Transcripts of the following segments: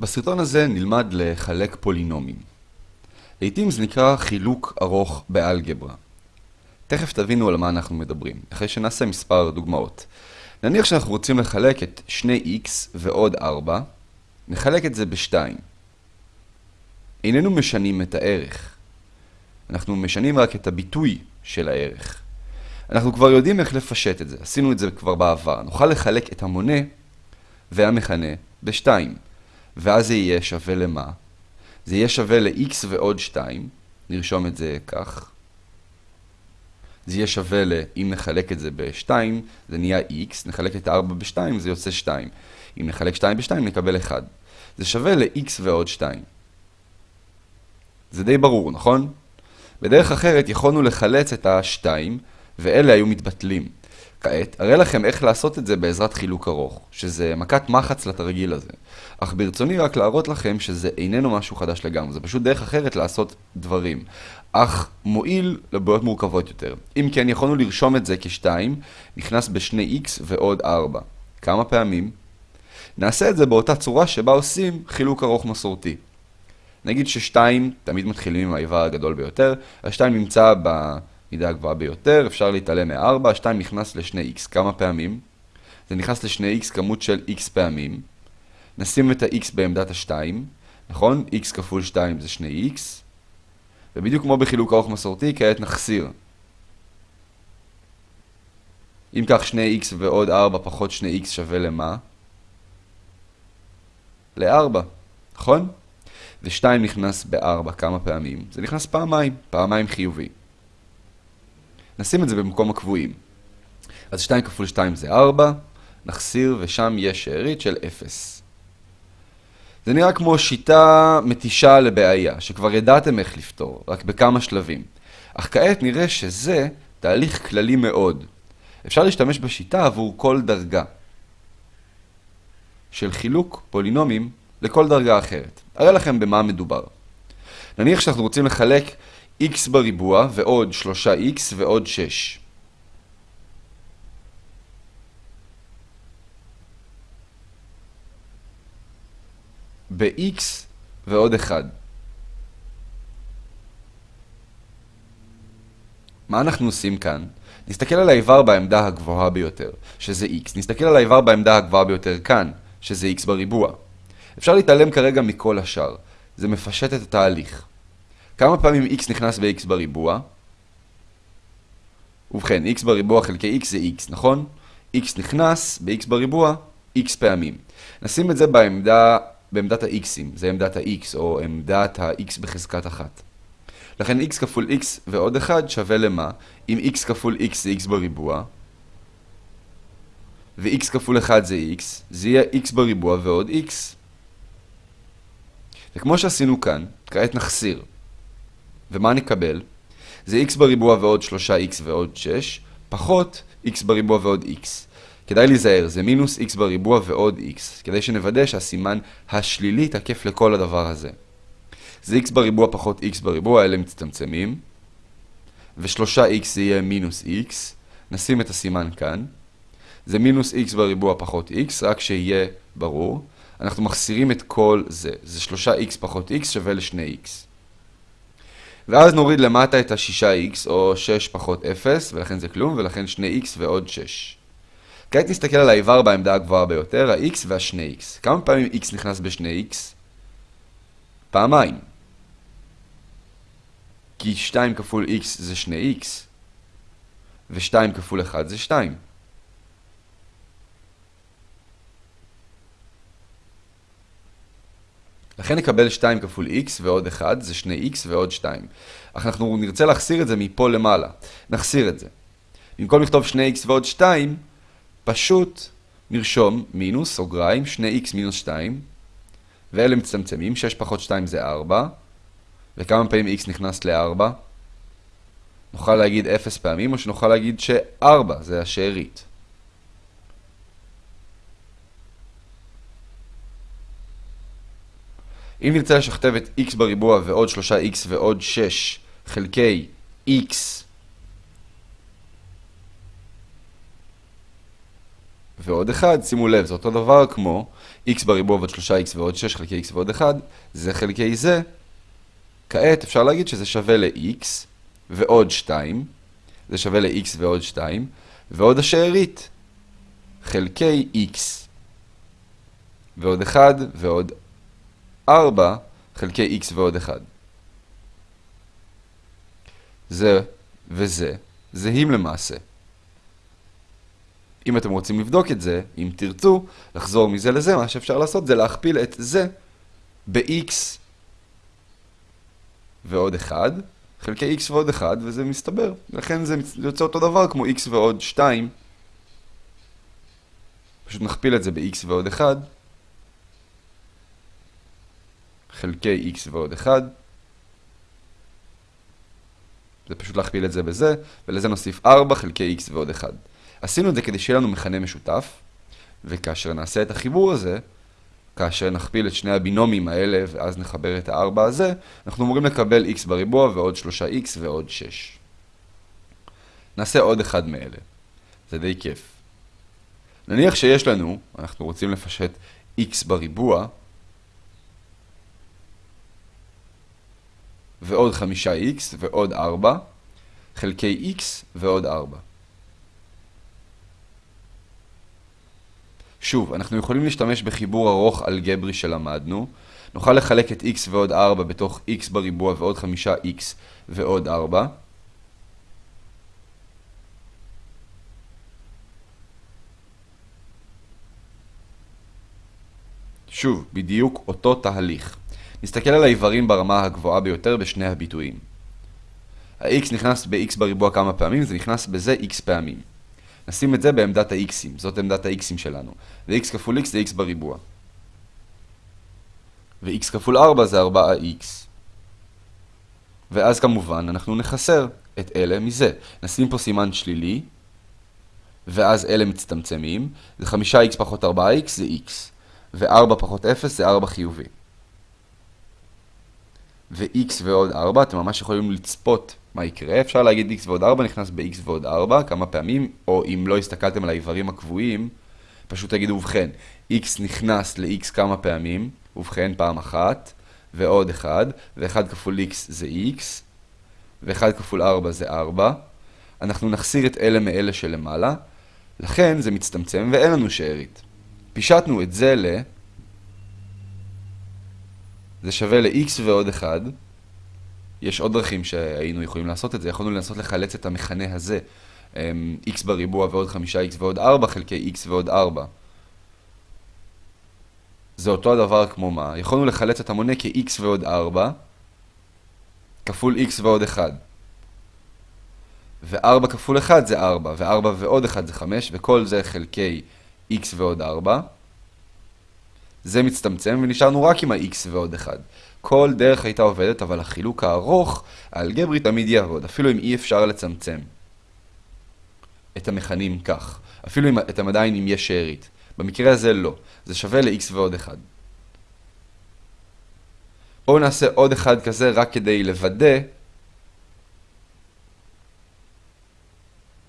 בסרטון הזה נלמד לחלק פולינומים. לעתים זה נקרא חילוק ארוך באלגברה. תכף תבינו על מה אנחנו מדברים, אחרי שנעשה מספר דוגמאות. נניח שאנחנו רוצים לחלק את 2x ועוד 4, נחלק את זה ב-2. איננו משנים את הערך. אנחנו משנים רק את הביטוי של הערך. אנחנו כבר יודעים איך לפשט את זה, עשינו את זה כבר בעבר. נוכל לחלק את המונה והמכנה ב-2. ואז זה יהיה שווה למה? זה יהיה שווה ל-x ועוד 2, נרשום את זה כך. זה יהיה שווה ל... אם נחלק את זה ב-2, זה נהיה x, נחלק את 4 ב-2, זה יוצא 2. אם נחלק 2 ב-2, נקבל 1. זה שווה ל-x ועוד 2. זה די ברור, נכון? בדרך אחרת יכולנו לחלץ את ה-2, ואלה היו מתבטלים. כעת, אראה לכם איך לעשות את זה בעזרת חילוק ארוך, שזה מכת מחץ לתרגיל הזה. אך ברצוני רק להראות לכם שזה איננו משהו חדש לגמרי, זה פשוט דרך אחרת לעשות דברים. אך מועיל לבעיות מורכבות יותר. אם כן, יכולנו לרשום את זה כ-2, נכנס ב-2x ועוד 4. כמה פעמים? נעשה את זה באותה צורה שבה עושים חילוק ארוך מסורתי. נגיד ש-2 תמיד מתחילים עם האיבר הגדול ביותר, ה-2 נמצא ב... מידה הגבוהה ביותר, אפשר להתעלם מ-4, 2 נכנס ל-2x כמה פעמים? זה נכנס ל-2x כמות של x פעמים. נשים את ה-x בעמדת ה-2, נכון? x כפול 2 זה 2x. ובדיוק כמו בחילוק ארוך מסורתי, כעת נחסיר. אם כך 2x ועוד 4 פחות 2x שווה למה? ל-4, נכון? ו-2 נכנס ב-4 כמה פעמים? זה נכנס פעמיים, פעמיים חיובי. נשים את זה במקום הקבועים. אז 2 כפול 2 זה 4, נחסיר ושם יש שארית של 0. זה נראה כמו שיטה מתישה לבעיה, שכבר ידעתם איך לפתור, רק בכמה שלבים. אך כעת נראה שזה תהליך כללי מאוד. אפשר להשתמש בשיטה עבור כל דרגה של חילוק פולינומים לכל דרגה אחרת. אראה לכם במה מדובר. נניח שאנחנו רוצים לחלק x בריבוע ועוד 3x ועוד 6. ב-x ועוד 1. מה אנחנו עושים כאן? נסתכל על האיבר בעמדה הגבוהה ביותר, שזה x. נסתכל על האיבר בעמדה הגבוהה ביותר כאן, שזה x בריבוע. אפשר להתעלם כרגע מכל השאר. זה מפשט את התהליך. כמה פעמים x נכנס ב-x בריבוע? ובכן, x בריבוע חלקי x זה x, נכון? x נכנס ב-x בריבוע x פעמים. נשים את זה בעמדה, בעמדת ה-x'ים, זה עמדת ה-x או עמדת ה-x בחזקת אחת. לכן x כפול x ועוד 1 שווה למה? אם x כפול x זה x בריבוע, ו-x כפול 1 זה x, זה יהיה x בריבוע ועוד x. וכמו שעשינו כאן, כעת נחסיר. ומה נקבל? זה x בריבוע ועוד 3x ועוד 6, פחות x בריבוע ועוד x. כדאי להיזהר, זה מינוס x בריבוע ועוד x, כדי שנוודא שהסימן השלילי תקף לכל הדבר הזה. זה x בריבוע פחות x בריבוע, אלה מצטמצמים, ו-3x זה יהיה מינוס x, נשים את הסימן כאן. זה מינוס x בריבוע פחות x, רק שיהיה ברור. אנחנו מחסירים את כל זה, זה 3x פחות x שווה ל-2x. ואז נוריד למטה את ה-6x, או 6 פחות 0, ולכן זה כלום, ולכן 2x ועוד 6. כעת נסתכל על האיבר בעמדה הגבוהה ביותר, ה-x וה-2x. כמה פעמים x נכנס ב-2x? פעמיים. כי 2 כפול x זה 2x, ו-2 כפול 1 זה 2. לכן נקבל 2 כפול x ועוד 1, זה 2x ועוד 2. אך אנחנו נרצה להחסיר את זה מפה למעלה. נחסיר את זה. במקום לכתוב 2x ועוד 2, פשוט נרשום מינוס, סוגריים, 2x מינוס 2, ואלה מצטמצמים, 6 פחות 2 זה 4, וכמה פעמים x נכנס ל-4? נוכל להגיד 0 פעמים, או שנוכל להגיד ש-4 זה השארית. אם נרצה לשכתב את x בריבוע ועוד 3x ועוד 6 חלקי x ועוד 1, שימו לב, זה אותו דבר כמו x בריבוע ועוד 3x ועוד 6 חלקי x ועוד 1, זה חלקי זה. כעת אפשר להגיד שזה שווה ל-x ועוד 2, זה שווה ל-x ועוד 2, ועוד השארית, חלקי x ועוד 1 ועוד 4 חלקי x ועוד 1. זה וזה זהים למעשה. אם אתם רוצים לבדוק את זה, אם תרצו לחזור מזה לזה, מה שאפשר לעשות זה להכפיל את זה ב-x ועוד 1, חלקי x ועוד 1, וזה מסתבר. לכן זה יוצא אותו דבר כמו x ועוד 2. פשוט נכפיל את זה ב-x ועוד 1, חלקי x ועוד 1. זה פשוט להכפיל את זה בזה, ולזה נוסיף 4 חלקי x ועוד 1. עשינו את זה כדי שיהיה לנו מכנה משותף, וכאשר נעשה את החיבור הזה, כאשר נכפיל את שני הבינומים האלה ואז נחבר את ה-4 הזה, אנחנו אמורים לקבל x בריבוע ועוד 3x ועוד 6. נעשה עוד אחד מאלה. זה די כיף. נניח שיש לנו, אנחנו רוצים לפשט x בריבוע, ועוד 5x ועוד 4, חלקי x ועוד 4. שוב, אנחנו יכולים להשתמש בחיבור ארוך אלגברי שלמדנו. נוכל לחלק את x ועוד 4 בתוך x בריבוע ועוד 5x ועוד 4. שוב, בדיוק אותו תהליך. נסתכל על האיברים ברמה הגבוהה ביותר בשני הביטויים. ה-x נכנס ב-x בריבוע כמה פעמים, זה נכנס בזה x פעמים. נשים את זה בעמדת ה-x'ים, זאת עמדת ה-x'ים שלנו. ו-x כפול x זה x בריבוע. ו-x כפול 4 זה 4x. ואז כמובן אנחנו נחסר את אלה מזה. נשים פה סימן שלילי, ואז אלה מצטמצמים. זה 5x פחות 4x זה x. ו-4 פחות 0 זה 4 חיובי. ו-x ועוד 4, אתם ממש יכולים לצפות מה יקרה. אפשר להגיד x ועוד 4 נכנס ב-x ועוד 4 כמה פעמים, או אם לא הסתכלתם על האיברים הקבועים, פשוט תגידו, ובכן, x נכנס ל-x כמה פעמים, ובכן פעם אחת, ועוד 1, ו-1 כפול x זה x, ו-1 כפול 4 זה 4. אנחנו נחסיר את אלה מאלה שלמעלה, לכן זה מצטמצם ואין לנו שארית. פישטנו את זה ל... זה שווה ל-x ועוד 1. יש עוד דרכים שהיינו יכולים לעשות את זה. יכולנו לנסות לחלץ את המכנה הזה, אמ, x בריבוע ועוד 5x ועוד 4 חלקי x ועוד 4. זה אותו הדבר כמו מה? יכולנו לחלץ את המונה כ-x ועוד 4 כפול x ועוד 1. ו-4 כפול 1 זה 4, ו-4 ועוד 1 זה 5, וכל זה חלקי x ועוד 4. זה מצטמצם ונשארנו רק עם ה-x ועוד 1. כל דרך הייתה עובדת, אבל החילוק הארוך, האלגברי תמיד יעבוד, אפילו אם אי אפשר לצמצם את המכנים כך. אפילו אם אתם עדיין אם יש שארית. במקרה הזה לא. זה שווה ל-x ועוד 1. בואו נעשה עוד אחד כזה רק כדי לוודא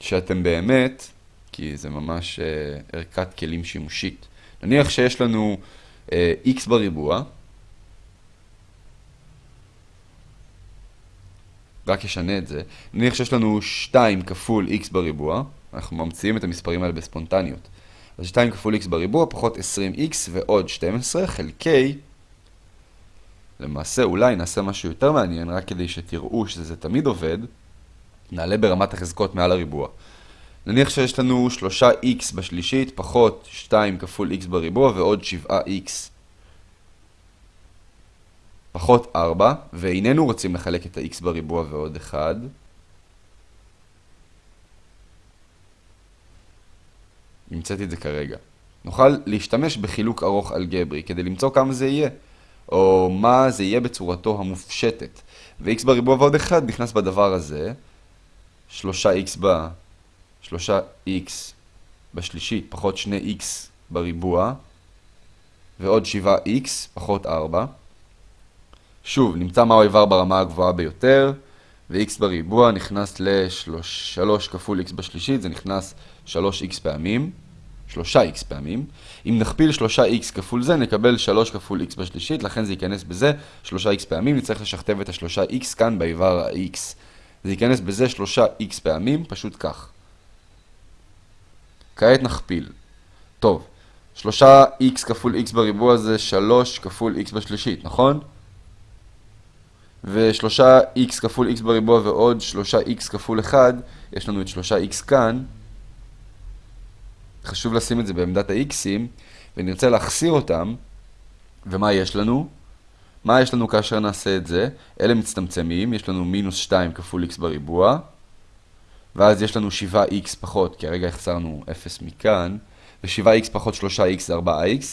שאתם באמת, כי זה ממש uh, ערכת כלים שימושית. נניח שיש לנו x בריבוע, רק אשנה את זה, נניח שיש לנו 2 כפול x בריבוע, אנחנו ממציאים את המספרים האלה בספונטניות. אז 2 כפול x בריבוע פחות 20x ועוד 12 חלקי, למעשה אולי נעשה משהו יותר מעניין, רק כדי שתראו שזה תמיד עובד, נעלה ברמת החזקות מעל הריבוע. נניח שיש לנו 3x בשלישית פחות 2 כפול x בריבוע ועוד 7x פחות 4, ואיננו רוצים לחלק את ה-x בריבוע ועוד 1. נמצאתי את זה כרגע. נוכל להשתמש בחילוק ארוך אלגברי כדי למצוא כמה זה יהיה, או מה זה יהיה בצורתו המופשטת. ו-x בריבוע ועוד 1 נכנס בדבר הזה, 3x ב... 3x בשלישית פחות 2x בריבוע, ועוד 7x פחות 4. שוב, נמצא מהו האיבר ברמה הגבוהה ביותר, ו-x בריבוע נכנס ל-3 כפול x בשלישית, זה נכנס 3x פעמים. 3x פעמים. אם נכפיל 3x כפול זה, נקבל 3 כפול x בשלישית, לכן זה ייכנס בזה 3x פעמים, נצטרך לשכתב את ה-3x כאן באיבר ה-x. זה ייכנס בזה 3x פעמים, פשוט כך. כעת נכפיל. טוב, 3x כפול x בריבוע זה 3 כפול x בשלישית, נכון? ו-3x כפול x בריבוע ועוד 3x כפול 1, יש לנו את 3x כאן. חשוב לשים את זה בעמדת ה-x'ים, ונרצה להחסיר אותם. ומה יש לנו? מה יש לנו כאשר נעשה את זה? אלה מצטמצמים, יש לנו מינוס 2 כפול x בריבוע, ואז יש לנו 7x פחות, כי הרגע החסרנו 0 מכאן, ו-7x פחות 3x זה 4x,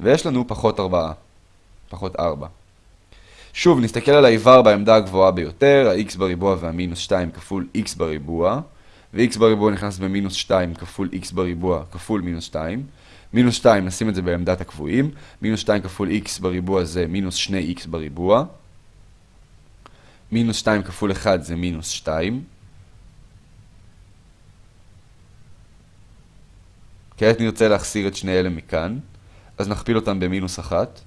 ויש לנו פחות 4, פחות 4. שוב, נסתכל על האיבר בעמדה הגבוהה ביותר, ה-x בריבוע והמינוס 2 כפול x בריבוע, ו-x בריבוע נכנס במינוס 2 כפול x בריבוע כפול מינוס 2. מינוס 2, נשים את זה בעמדת הקבועים, מינוס 2 כפול x בריבוע זה מינוס 2x בריבוע. מינוס 2 כפול 1 זה מינוס 2. כעת נרצה להחסיר את שני אלה מכאן, אז נכפיל אותם במינוס 1.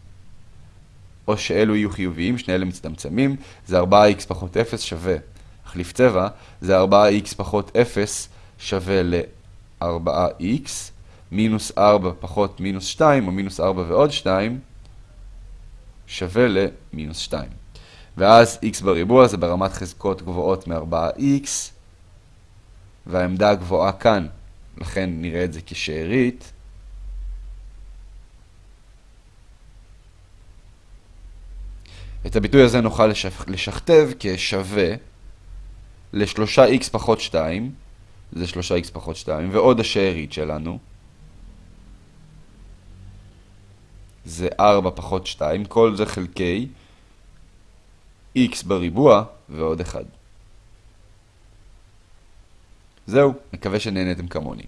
או שאלו יהיו חיוביים, שני אלה מצטמצמים, זה 4x פחות 0 שווה, החליף צבע, זה 4x פחות 0 שווה ל-4x, מינוס 4 פחות מינוס 2, או מינוס 4 ועוד 2, שווה למינוס 2. ואז x בריבוע זה ברמת חזקות גבוהות מ-4x, והעמדה הגבוהה כאן, לכן נראה את זה כשארית. את הביטוי הזה נוכל לשכתב כשווה ל-3x פחות 2, זה 3x פחות 2, ועוד השארית שלנו, זה 4 פחות 2, כל זה חלקי x בריבוע ועוד 1. זהו, מקווה שנהנתם כמוני.